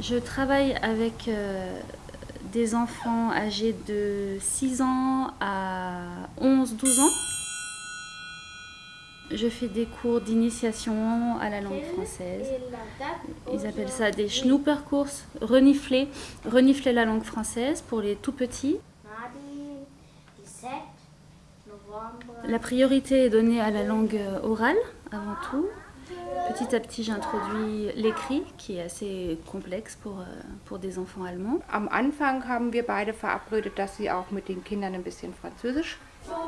Je travaille avec euh, des enfants âgés de 6 ans à 11-12 ans. Je fais des cours d'initiation à la langue française. Ils appellent ça des Schnuppercourses, renifler, renifler la langue française pour les tout petits. La priorité est donnée à la langue orale avant tout. Petit à petit, j'introduis l'écrit, qui est assez complexe pour, euh, pour des enfants allemands. Am Anfang haben wir beide verabredet, dass sie auch mit den Kindern ein bisschen Französisch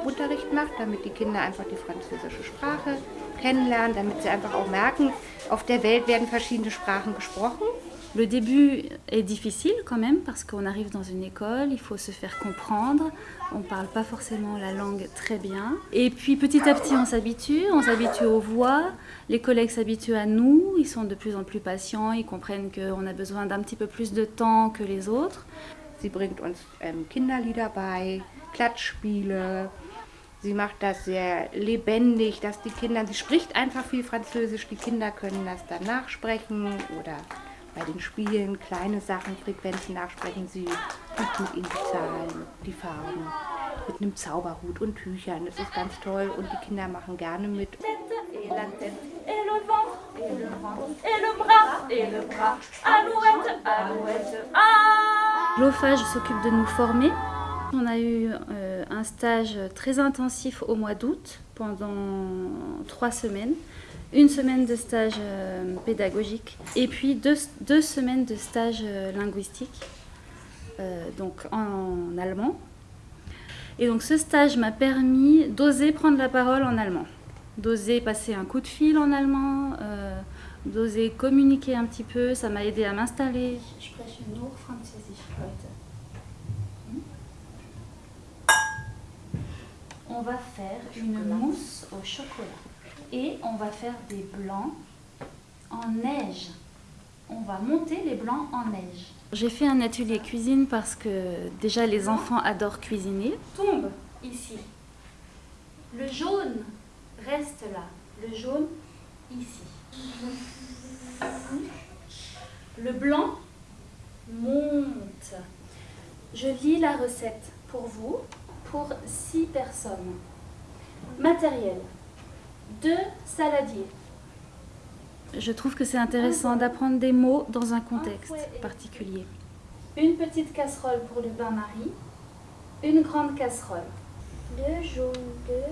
Unterricht macht, damit die Kinder einfach die französische Sprache kennenlernen, damit sie einfach auch merken, auf der Welt werden verschiedene Sprachen gesprochen. Le début est difficile quand même parce qu'on arrive dans une école, il faut se faire comprendre, on ne parle pas forcément la langue très bien. Et puis petit à petit on s'habitue, on s'habitue aux voix, les collègues s'habituent à nous, ils sont de plus en plus patients, ils comprennent qu'on a besoin d'un petit peu plus de temps que les autres. Sie bringt uns ähm, Kinderlieder bei, Klatschspiele. Sie macht das sehr lebendig, dass die Kinder, sie spricht einfach viel Französisch, die Kinder können das dann nachsprechen oder bei den Spielen kleine Sachen, Frequenzen nachsprechen. Sie übt mit ihnen die Zahlen, die Farben, mit einem Zauberhut und Tüchern. Das ist ganz toll und die Kinder machen gerne mit. L'OFAGE s'occupe de nous former. On a eu euh, un stage très intensif au mois d'août pendant trois semaines une semaine de stage euh, pédagogique et puis deux, deux, semaines de stage euh, linguistique, euh, donc en, allemand. Et donc ce stage m'a permis d'oser prendre la parole en allemand, d'oser passer un coup de fil en allemand, d'oser communiquer un petit peu, ça m'a aidé à m'installer. Je spreche nur Französisch heute. On va faire une mousse au chocolat et on va faire des blancs en neige. On va monter les blancs en neige. J'ai fait un atelier cuisine parce que déjà les enfants adorent cuisiner. Tombe ici. Le jaune reste là. Le jaune ici. Le blanc monte. Je lis la recette pour vous, pour six personnes. Matériel deux saladiers. Je trouve que c'est intéressant d'apprendre des mots dans un contexte particulier. Une petite casserole pour le bain-marie, une grande casserole. Le jaune de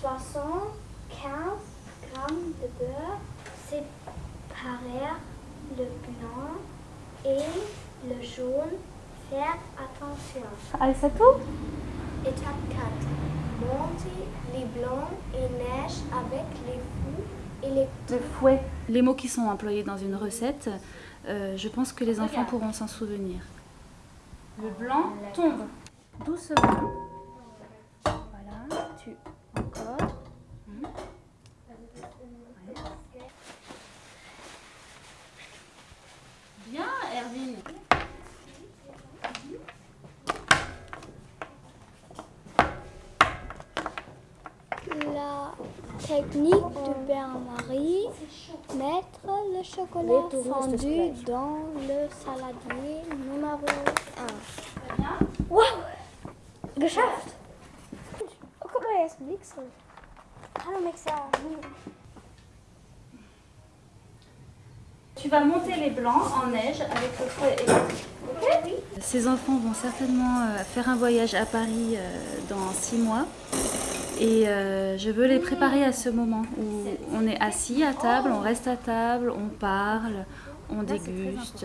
75 grammes de beurre, séparer le blanc et le jaune. Faire attention. Ah, c'est tout Étape 4 monter les blancs et neige avec les fous et les le fouet. Les mots qui sont employés dans une recette, euh, je pense que les enfants pourront s'en souvenir. Le blanc tombe doucement. Voilà, tu encore. Bien, Erwin. La technique du bain-marie, mettre le chocolat fondu dans le saladier numéro 1. Wow! Geschafft! Oh, guck mal, hier ist Mixer. Hallo Mixer. Tu vas monter les blancs en neige avec le fouet électrique. Ces enfants vont certainement euh, faire un voyage à Paris euh, dans six mois. Et euh, je veux les préparer à ce moment où on est assis à table, on reste à table, on parle, on déguste.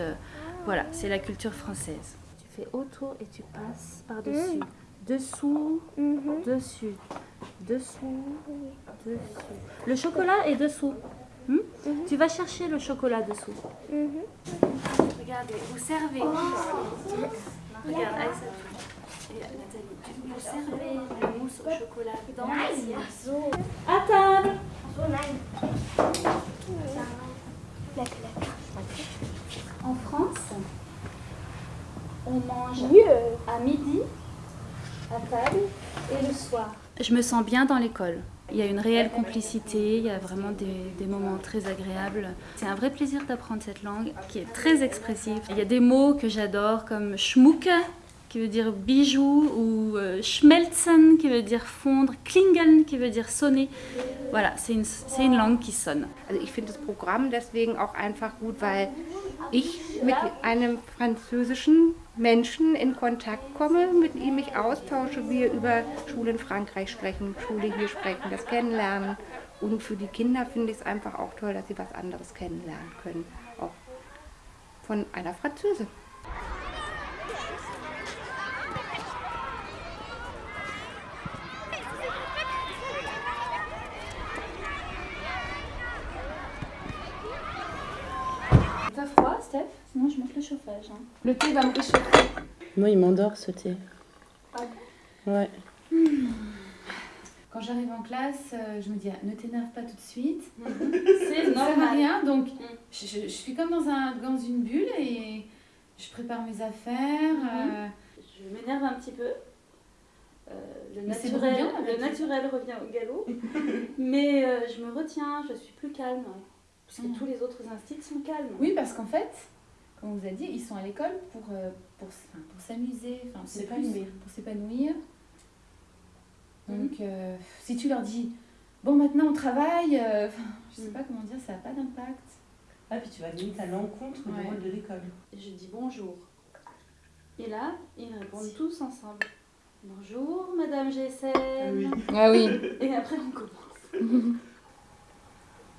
Voilà, c'est la culture française. Tu fais autour et tu passes par-dessus. Dessous, dessus, dessous, dessus. Le chocolat est dessous. Hmm? Tu vas chercher le chocolat dessous. Regardez, vous servez. Regarde, Aïssa. Et Nathalie, vous servez chocolat dans l'assiette. À table En France, on mange à midi, à table et le soir. Je me sens bien dans l'école. Il y a une réelle complicité, il y a vraiment des, des moments très agréables. C'est un vrai plaisir d'apprendre cette langue qui est très expressive. Il y a des mots que j'adore comme schmucke qui veut dire bijou ou euh, schmelzen qui veut dire fondre, klingeln qui veut dire sonner. Voilà, c'est une, une langue qui sonne. Also ich finde das Programm deswegen auch einfach gut, weil ich mit einem französischen Menschen in Kontakt komme, mit ihm mich austausche, wir über Schule in Frankreich sprechen, Schule hier sprechen, das kennenlernen. Und für die Kinder finde ich es einfach auch toll, dass sie was anderes kennenlernen können, auch von einer Französin. T'as froid, Steph Sinon, je monte le chauffage. hein. Le thé va me réchauffer. Moi, il m'endort ce thé. Ouais. Quand j'arrive en classe, euh, je me dis, ah, ne t'énerve pas tout de suite. C'est Ça sert à normal. rien. Donc, Mm. je, je- je suis comme dans, un, dans une bulle et je prépare mes affaires. euh, Je m'énerve un petit peu. Euh, le, c'est naturel, le naturel revient au galop. Mais euh, je me retiens, je suis plus calme. Parce que Mm. tous les autres instits sont calmes. Oui, parce qu'en fait, comme on vous a dit, ils sont à l'école pour, euh, pour, pour s'amuser, enfin, c'est S'épanouir. Pour s'épanouir. Mhm. Donc, euh, si tu leur dis, bon, maintenant on travaille, euh, je sais Mhm. pas comment dire, ça n'a pas d'impact. Ah, puis tu vas limite à l'encontre Ouais. du rôle de l'école. Et je dis bonjour. Et là, ils répondent tous ensemble. Bonjour, Madame GSM. Ah oui. Et après, on commence.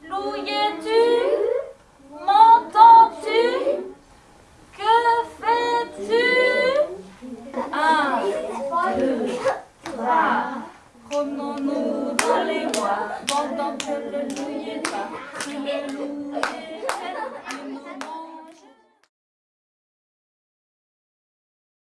Louis-tu? M'entends-tu? Que fais-tu? Un, deux, trois. Promenons-nous dans les bois pendant que le loup est pas. Le